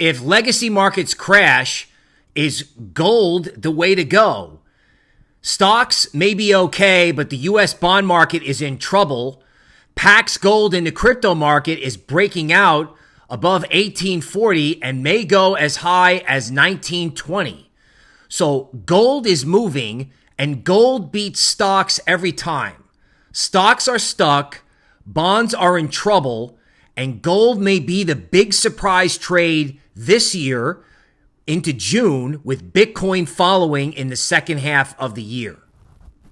if legacy markets crash, is gold the way to go? Stocks may be okay, but the US bond market is in trouble. Pax gold in the crypto market is breaking out above 1840 and may go as high as 1920. So gold is moving and gold beats stocks every time. Stocks are stuck, bonds are in trouble, and gold may be the big surprise trade this year into June with Bitcoin following in the second half of the year.